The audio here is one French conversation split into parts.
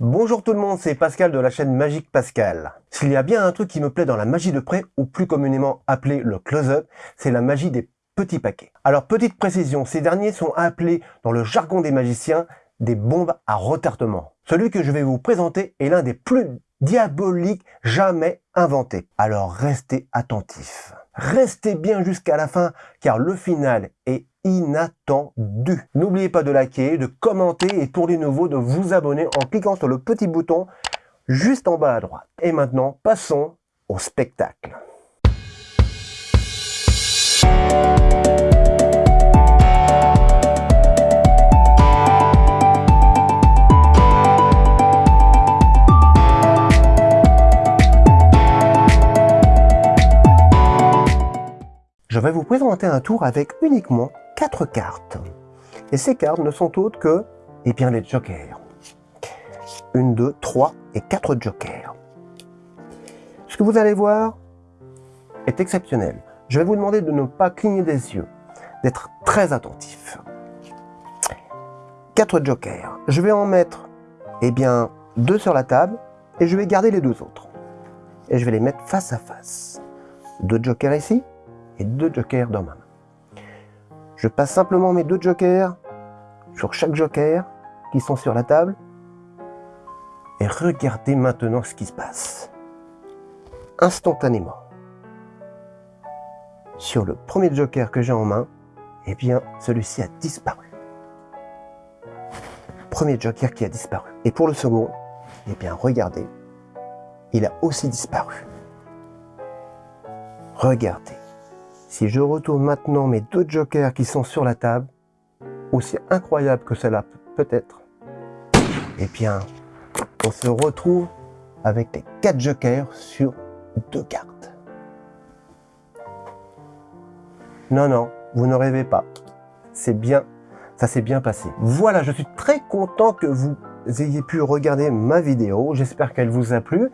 Bonjour tout le monde, c'est Pascal de la chaîne Magique Pascal. S'il y a bien un truc qui me plaît dans la magie de près, ou plus communément appelé le close-up, c'est la magie des petits paquets. Alors petite précision, ces derniers sont appelés dans le jargon des magiciens des bombes à retardement. Celui que je vais vous présenter est l'un des plus diaboliques jamais inventés. Alors restez attentifs. Restez bien jusqu'à la fin car le final est inattendu. N'oubliez pas de liker, de commenter et pour les nouveaux de vous abonner en cliquant sur le petit bouton juste en bas à droite. Et maintenant, passons au spectacle. Je vais vous présenter un tour avec uniquement quatre cartes. Et ces cartes ne sont autres que, eh bien, les jokers. Une, deux, trois et quatre jokers. Ce que vous allez voir est exceptionnel. Je vais vous demander de ne pas cligner des yeux, d'être très attentif. Quatre jokers. Je vais en mettre, eh bien, deux sur la table et je vais garder les deux autres. Et je vais les mettre face à face. Deux jokers ici deux jokers dans ma main. Je passe simplement mes deux jokers sur chaque joker qui sont sur la table. Et regardez maintenant ce qui se passe. Instantanément. Sur le premier joker que j'ai en main, eh bien, celui-ci a disparu. Premier joker qui a disparu. Et pour le second, eh bien, regardez, il a aussi disparu. Regardez. Si je retourne maintenant mes deux jokers qui sont sur la table, aussi incroyable que cela peut être, eh bien, on se retrouve avec les quatre jokers sur deux cartes. Non, non, vous ne rêvez pas. C'est bien, ça s'est bien passé. Voilà, je suis très content que vous ayez pu regarder ma vidéo. J'espère qu'elle vous a plu.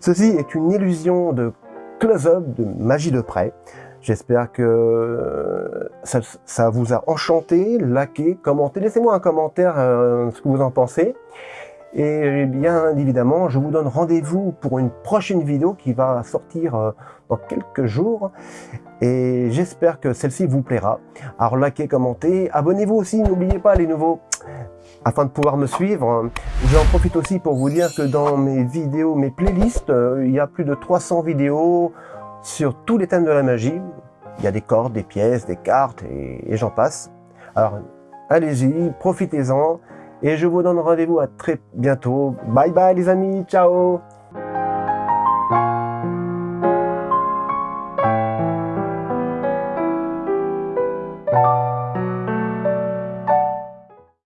Ceci est une illusion de close-up, de magie de près. J'espère que euh, ça, vous a enchanté, liké, commenté. Laissez-moi un commentaire euh, ce que vous en pensez. Et bien évidemment, je vous donne rendez-vous pour une prochaine vidéo qui va sortir euh, dans quelques jours. Et j'espère que celle-ci vous plaira. Alors likez, commentez, abonnez-vous aussi, n'oubliez pas les nouveaux afin de pouvoir me suivre. J'en profite aussi pour vous dire que dans mes vidéos, mes playlists, il y a plus de 300 vidéos sur tous les thèmes de la magie. Il y a des cordes, des pièces, des cartes et, j'en passe. Alors, allez-y, profitez-en et je vous donne rendez-vous à très bientôt. Bye bye les amis, ciao